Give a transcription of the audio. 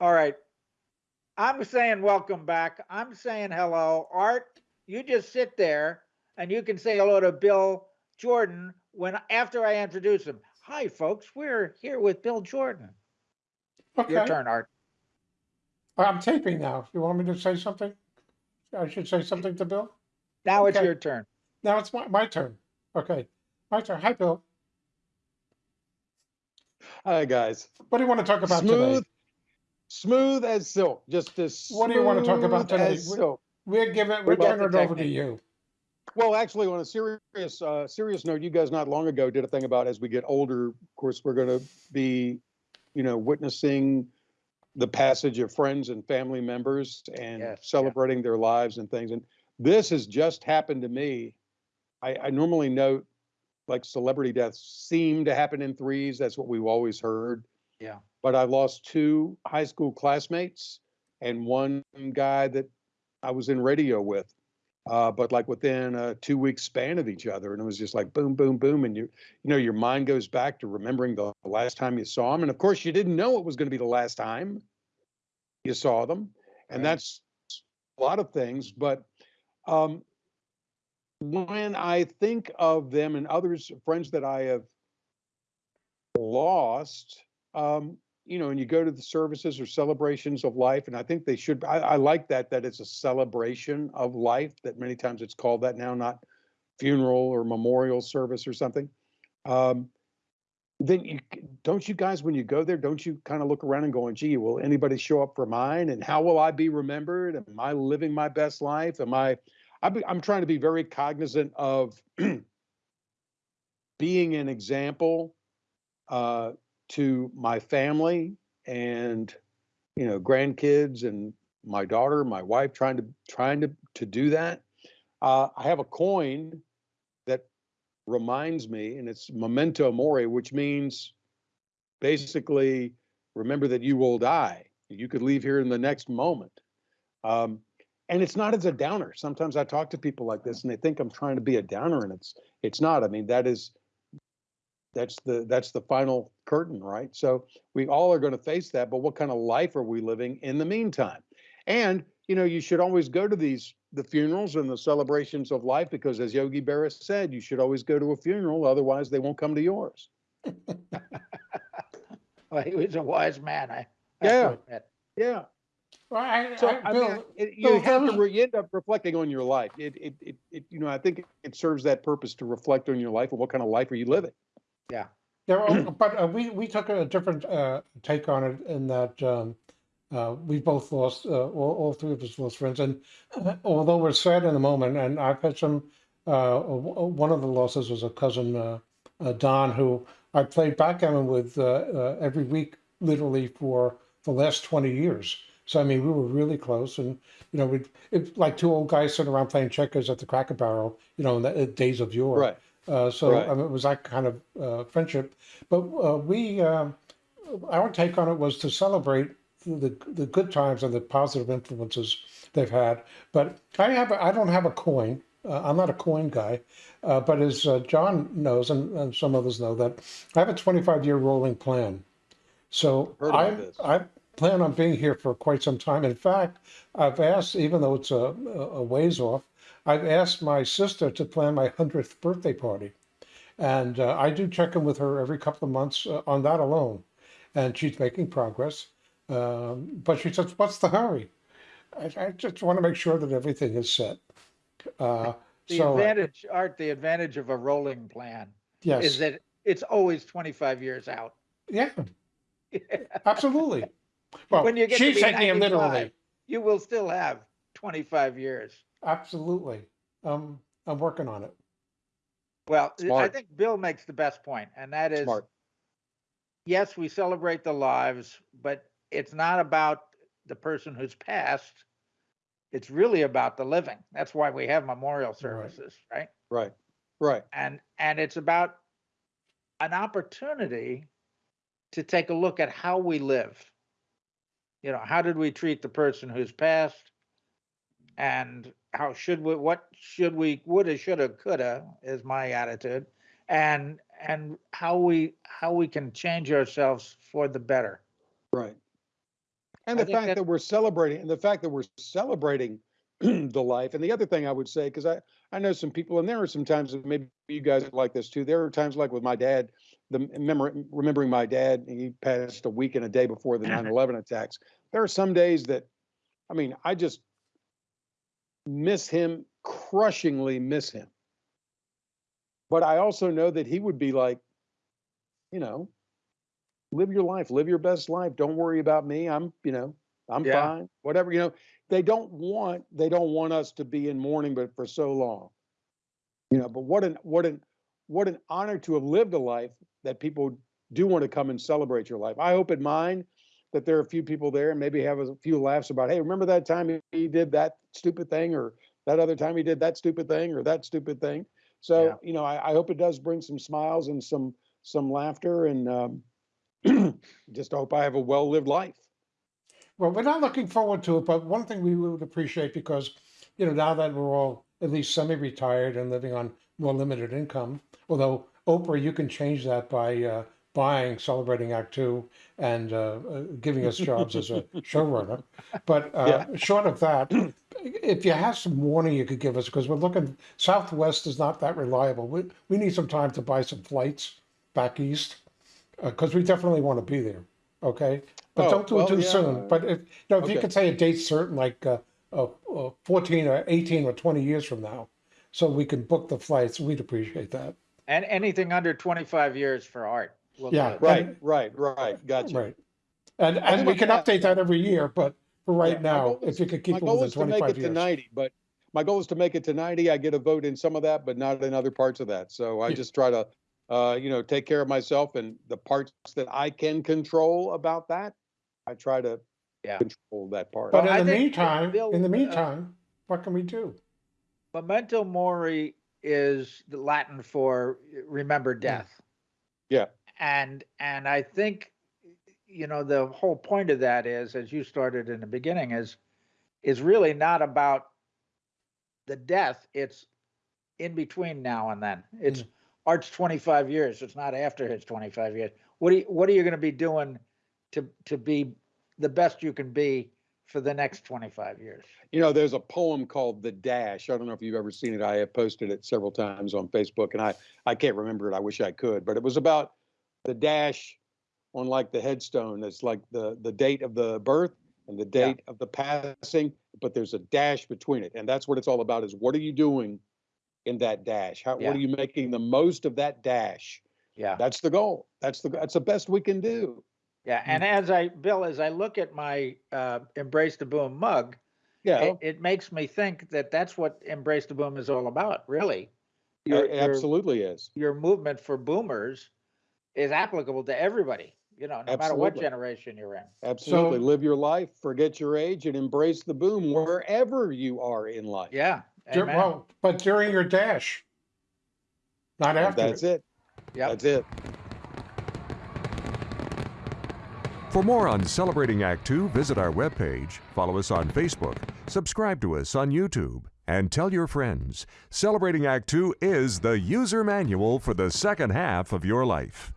All right. I'm saying welcome back. I'm saying hello. Art, you just sit there and you can say hello to Bill Jordan when after I introduce him. Hi, folks. We're here with Bill Jordan. Okay. Your turn, Art. Oh, I'm taping now. You want me to say something? I should say something to Bill? Now it's your turn. Now it's my, my turn. Okay, my turn. Hi, Bill. Hi, guys. What do you want to talk about Smooth, today? Smooth as silk, just as What do you wanna talk about today? as We- silk. We're giving, We're we're turning it the over to you. Well, actually, on a serious, uh, serious note, you guys not long ago did a thing about as we get older, of course, we're going to be, you know, witnessing the passage of friends and family members and Yes, yeah. celebrating their lives and things. And this has just happened to me. I, I normally note like celebrity deaths seem to happen in threes. That's what we've always heard. Yeah. But I lost two high school classmates and one guy that I was in radio with. Uh, but like within a two week span of each other. And it was just like boom, boom, boom. And you, you know, your mind goes back to remembering the last time you saw them. And of course, you didn't know it was going to be the last time you saw them. And Right. that's a lot of things. But um, when I think of them and others, friends that I have lost, um, you know, and you go to the services or celebrations of life, and I think they should. I, I like that that it's a celebration of life. That many times it's called that now, not funeral or memorial service or something. Um, then you don't you guys when you go there, don't you kind of look around and going, "Gee, will anybody show up for mine? And how will I be remembered? Am I living my best life? Am I?" I be, I'm trying to be very cognizant of being an example uh, to my family and you know grandkids and my daughter, my wife, trying to trying to to do that. Uh, I have a coin that reminds me, and it's memento mori, which means basically remember that you will die. You could leave here in the next moment. Um, and it's not as a downer. Sometimes I talk to people like this and they think I'm trying to be a downer and it's it's not. I mean, that is that's the that's the final curtain, right? So we all are going to face that, but what kind of life are we living in the meantime? And you know, you should always go to these the funerals and the celebrations of life because as Yogi Berra said, you should always go to a funeral, otherwise they won't come to yours. Well, he was a wise man. I have to Yeah. admit. Yeah. Well, I, So I, I mean, it, you Bill, have to re- you end up reflecting on your life. It, it, it, it, you know, I think it serves that purpose to reflect on your life and what kind of life are you living. Yeah, well, but uh, we, we took a different uh, take on it in that um, uh, we both lost, uh, all, all three of us lost friends. And uh, although we're sad in the moment, and I've had some, uh, w- one of the losses was a cousin, uh, uh, Don, who I played backgammon with uh, uh, every week, literally for the last 20 years. So, I mean, we were really close. And, you know, we like two old guys sitting around playing checkers at the Cracker Barrel, you know, in the days of yore. Right. Uh, so Right. I mean, it was that kind of uh, friendship. But uh, we, um our take on it was to celebrate the the good times and the positive influences they've had. But I have I don't have a coin. Uh, I'm not a coin guy. Uh, but as uh, John knows, and, and some others know, that I have a 25 year rolling plan. So I. I plan on being here for quite some time. In fact, I've asked, even though it's a, a ways off, I've asked my sister to plan my 100th birthday party. And uh, I do check in with her every couple of months uh, on that alone. And she's making progress. Um, but she says, What's the hurry? I, I just want to make sure that everything is set. Uh, The so, advantage, Art, the advantage of a rolling plan yes. is that it's always 25 years out. yeah, absolutely. Well, When you get to she's be taking it 95, literally. You will still have 25 years. Absolutely. Um, I'm working on it. Well, I think Bill makes the best point, and that is, Smart. yes, we celebrate the lives, but it's not about the person who's passed. It's really about the living. That's why we have memorial services, right? Right. Right. And, and it's about an opportunity to take a look at how we live. You know, how did we treat the person who's passed? And how should we, what should we, woulda, shoulda, coulda is my attitude. And, and how we, how we can change ourselves for the better. Right. And the fact that- that we're celebrating, and the fact that we're celebrating the life. And the other thing I would say, because I, I know some people, and there are some times that maybe you guys are like this too. There are times like with my dad, the remember, remembering my dad, he passed a week and a day before the 9/11 attacks. There are some days that, I mean, I just miss him, crushingly miss him. But I also know that he would be like, you know, live your life, live your best life. Don't worry about me. I'm, you know, I'm Yeah. fine. Whatever, you know, they don't want they don't want us to be in mourning, but for so long. You know, but what an what an what an honor to have lived a life that people do want to come and celebrate your life. I hope at mine that there are a few people there and maybe have a few laughs about, hey, remember that time he- did that stupid thing, or that other time he did that stupid thing, or that stupid thing. So, Yeah. you know, I, I hope it does bring some smiles and some some laughter and um, just hope I have a well-lived life. Well, we're not looking forward to it, but one thing we would appreciate because, you know, now that we're all at least semi-retired and living on more limited income, although Oprah, you can change that by uh, buying Celebrating Act Two and uh, uh, giving us jobs as a showrunner. But uh, short of that, if you have some warning you could give us, because we're looking, Southwest is not that reliable. We, we need some time to buy some flights back east because we definitely want to be there. Okay, but Oh, don't do well, it too yeah, soon. But if you know, if you could say a date certain, like uh, uh, uh, fourteen or eighteen or twenty years from now, so we can book the flights, we'd appreciate that. And anything under 25 years for art. We'll Yeah, it. Right, right, right. Gotcha. Right, and I and we can update that every year. But for right Yeah, now, goal if is- you could keep My it goal is to make it five to 90, but my goal is to make it to 90. I get a vote in some of that, but not in other parts of that. So I Yeah. just try to, uh, you know, take care of myself and the parts that I can control about that. I try to Yeah. control that part. But Well, in the meantime, Bill, in the uh, meantime, what can we do? Memento mori is the Latin for remember death. Yeah. And and I think you know the whole point of that is as you started in the beginning is is really not about the death it's in between now and then it's mm. art's 25 years it's not after his 25 years what are you, what are you going to be doing to to be the best you can be for the next 25 years You know, there's a poem called The Dash. I don't know if you've ever seen it. I have posted it several times on Facebook and I, I can't remember it. I wish I could, but it was about the dash on like the headstone. It's like the, the date of the birth and the Yeah. date of the passing, but there's a dash between it. And that's what it's all about is what are you doing in that dash? How, Yeah. what are you making the most of that dash? yeah That's the goal. That's the, that's the best we can do. Yeah, and as I, Bill, as I look at my uh, Embrace the Boom mug, Yeah, it, it makes me think that that's what Embrace the Boom is all about, really. Your, it your, absolutely is. your movement for boomers is applicable to everybody, you know, no matter what Absolutely. generation you're in. Absolutely. So- Live your life, forget your age, and embrace the boom wherever you are in life. Yeah. Dur- Amen. Well, but during your dash, not And after. That's it. Yep. That's it. For more on Celebrating Act Two, visit our webpage, follow us on Facebook, subscribe to us on YouTube, and tell your friends. Celebrating Act Two is the user manual for the second half of your life.